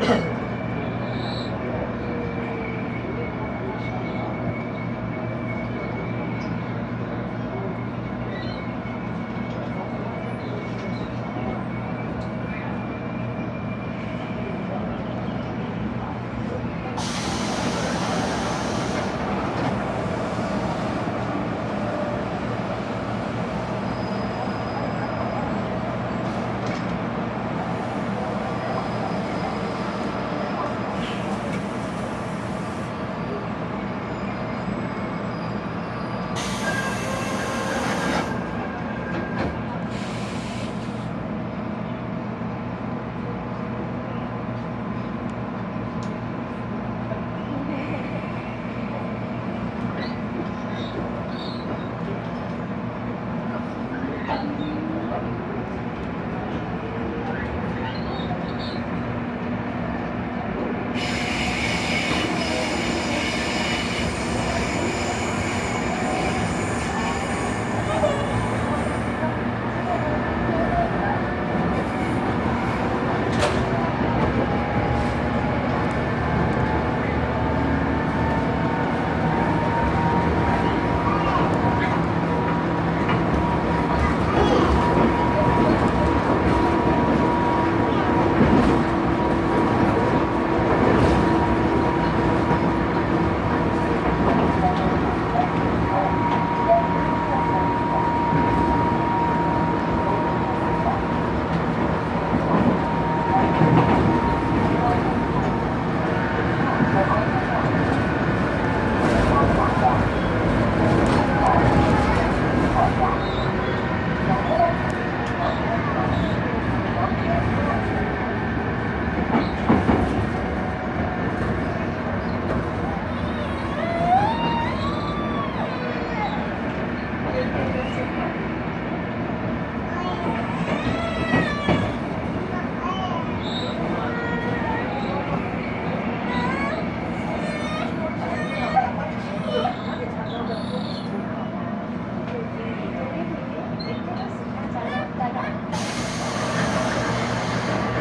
Yeah.